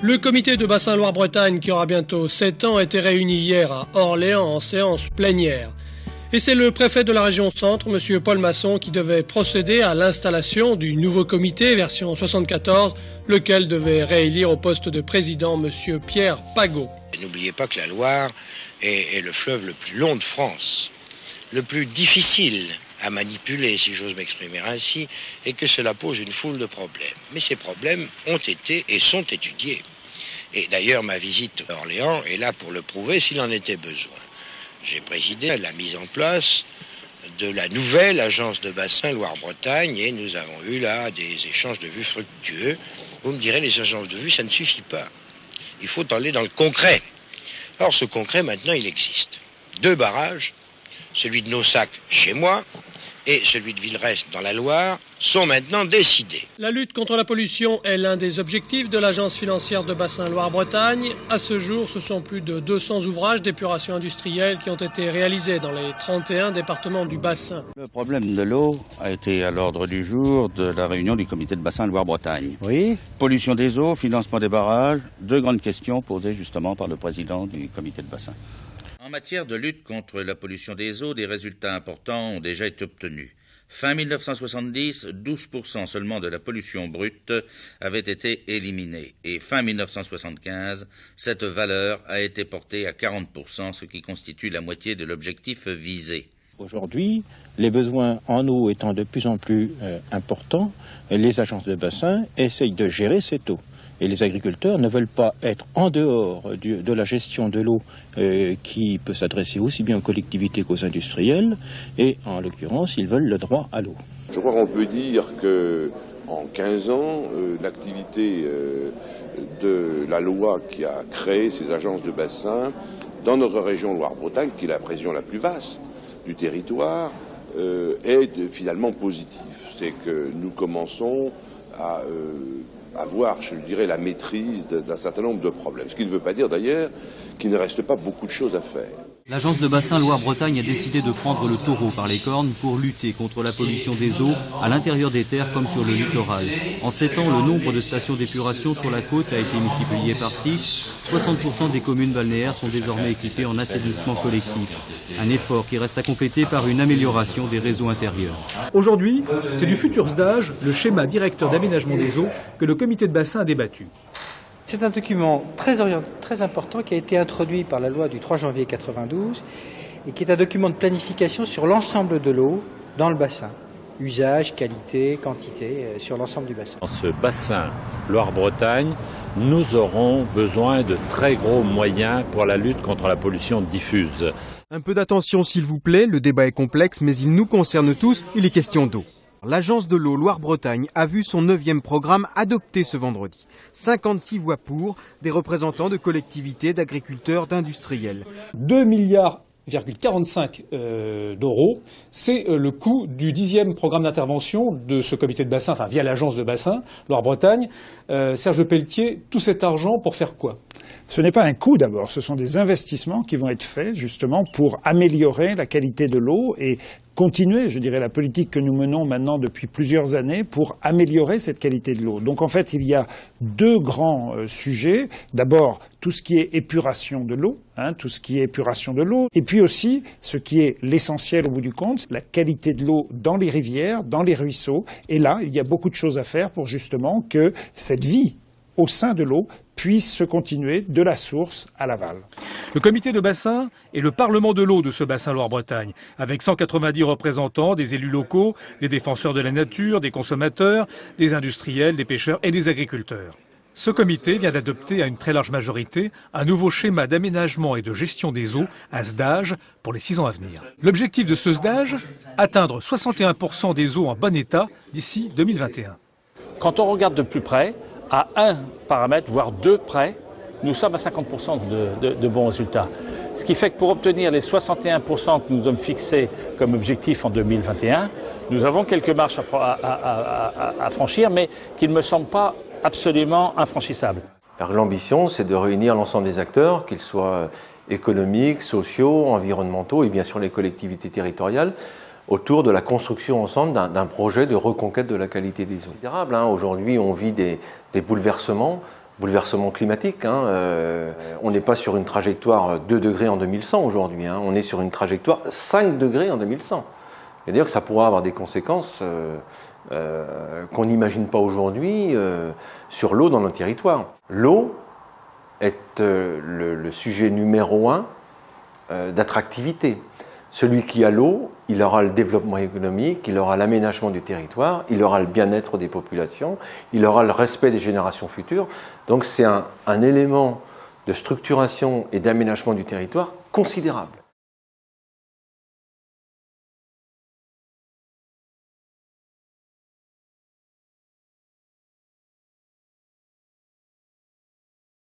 Le comité de bassin Loire-Bretagne, qui aura bientôt 7 ans, était réuni hier à Orléans en séance plénière. Et c'est le préfet de la région centre, M. Paul Masson, qui devait procéder à l'installation du nouveau comité version 74, lequel devait réélire au poste de président M. Pierre Pagot. N'oubliez pas que la Loire est, le fleuve le plus long de France, le plus difficile à manipuler, si j'ose m'exprimer ainsi, et que cela pose une foule de problèmes. Mais ces problèmes ont été et sont étudiés. Et d'ailleurs, ma visite à Orléans est là pour le prouver s'il en était besoin. J'ai présidé à la mise en place de la nouvelle agence de bassin Loire-Bretagne et nous avons eu là des échanges de vues fructueux. Vous me direz, les agences de vues, ça ne suffit pas. Il faut aller dans le concret. Or, ce concret, maintenant, il existe. Deux barrages, celui de Nossac chez moi et celui de Villerest dans la Loire sont maintenant décidés. La lutte contre la pollution est l'un des objectifs de l'Agence financière de bassin Loire-Bretagne. À ce jour, ce sont plus de 200 ouvrages d'épuration industrielle qui ont été réalisés dans les 31 départements du bassin. Le problème de l'eau a été à l'ordre du jour de la réunion du comité de bassin Loire-Bretagne. Oui. Pollution des eaux, financement des barrages, deux grandes questions posées justement par le président du comité de bassin. En matière de lutte contre la pollution des eaux, des résultats importants ont déjà été obtenus. Fin 1970, 12% seulement de la pollution brute avait été éliminée et fin 1975, cette valeur a été portée à 40%, ce qui constitue la moitié de l'objectif visé. Aujourd'hui, les besoins en eau étant de plus en plus euh, importants, les agences de bassin essayent de gérer cette eau. Et les agriculteurs ne veulent pas être en dehors de la gestion de l'eau euh, qui peut s'adresser aussi bien aux collectivités qu'aux industriels. Et en l'occurrence, ils veulent le droit à l'eau. Je crois qu'on peut dire que en 15 ans, euh, l'activité euh, de la loi qui a créé ces agences de bassin dans notre région Loire-Bretagne, qui est la région la plus vaste du territoire, est finalement positive. C'est que nous commençons à avoir, je dirais, la maîtrise d'un certain nombre de problèmes. Ce qui ne veut pas dire d'ailleurs qu'il ne reste pas beaucoup de choses à faire. L'agence de bassin Loire-Bretagne a décidé de prendre le taureau par les cornes pour lutter contre la pollution des eaux à l'intérieur des terres comme sur le littoral. En sept ans, le nombre de stations d'épuration sur la côte a été multiplié par 6. 60% des communes balnéaires sont désormais équipées en assainissement collectif. Un effort qui reste à compléter par une amélioration des réseaux intérieurs. Aujourd'hui, c'est du futur SDAGE, le schéma directeur d'aménagement des eaux, que le comité de bassin a débattu. C'est un document très, très important qui a été introduit par la loi du 3 janvier 1992 et qui est un document de planification sur l'ensemble de l'eau dans le bassin. Usage, qualité, quantité, euh, sur l'ensemble du bassin. Dans ce bassin Loire-Bretagne, nous aurons besoin de très gros moyens pour la lutte contre la pollution diffuse. Un peu d'attention s'il vous plaît, le débat est complexe mais il nous concerne tous, il est question d'eau. L'Agence de l'eau Loire-Bretagne a vu son neuvième programme adopté ce vendredi. 56 voix pour, des représentants de collectivités, d'agriculteurs, d'industriels. 2 milliards 45 euh, d'euros, c'est euh, le coût du dixième programme d'intervention de ce comité de bassin, enfin via l'agence de bassin Loire-Bretagne. Euh, Serge Pelletier, tout cet argent pour faire quoi? Ce n'est pas un coût d'abord, ce sont des investissements qui vont être faits justement pour améliorer la qualité de l'eau et continuer, je dirais, la politique que nous menons maintenant depuis plusieurs années pour améliorer cette qualité de l'eau. Donc en fait, il y a deux grands euh, sujets. D'abord, tout ce qui est épuration de l'eau, hein, tout ce qui est épuration de l'eau, et puis aussi ce qui est l'essentiel au bout du compte, la qualité de l'eau dans les rivières, dans les ruisseaux. Et là, il y a beaucoup de choses à faire pour justement que cette vie au sein de l'eau puisse se continuer de la source à l'aval. Le comité de bassin est le parlement de l'eau de ce bassin Loire-Bretagne, avec 190 représentants, des élus locaux, des défenseurs de la nature, des consommateurs, des industriels, des pêcheurs et des agriculteurs. Ce comité vient d'adopter à une très large majorité un nouveau schéma d'aménagement et de gestion des eaux, un SDAGE, pour les six ans à venir. L'objectif de ce SDAGE, atteindre 61% des eaux en bon état d'ici 2021. Quand on regarde de plus près, à un paramètre, voire deux près, nous sommes à 50% de, bons résultats. Ce qui fait que pour obtenir les 61% que nous avons fixés comme objectif en 2021, nous avons quelques marches à, franchir, mais qui ne me semblent pas absolument infranchissables. L'ambition, c'est de réunir l'ensemble des acteurs, qu'ils soient économiques, sociaux, environnementaux et bien sûr les collectivités territoriales, autour de la construction ensemble d'un projet de reconquête de la qualité des eaux. Hein. Aujourd'hui, on vit des, bouleversements bouleversement climatique. Hein, euh, on n'est pas sur une trajectoire 2 degrés en 2100 aujourd'hui, hein, on est sur une trajectoire 5 degrés en 2100. C'est-à-dire que ça pourra avoir des conséquences euh, euh, qu'on n'imagine pas aujourd'hui sur l'eau dans nos territoires. L'eau est le, le, sujet numéro un d'attractivité. Celui qui a l'eau, il aura le développement économique, il aura l'aménagement du territoire, il aura le bien-être des populations, il aura le respect des générations futures. Donc c'est un, élément de structuration et d'aménagement du territoire considérable.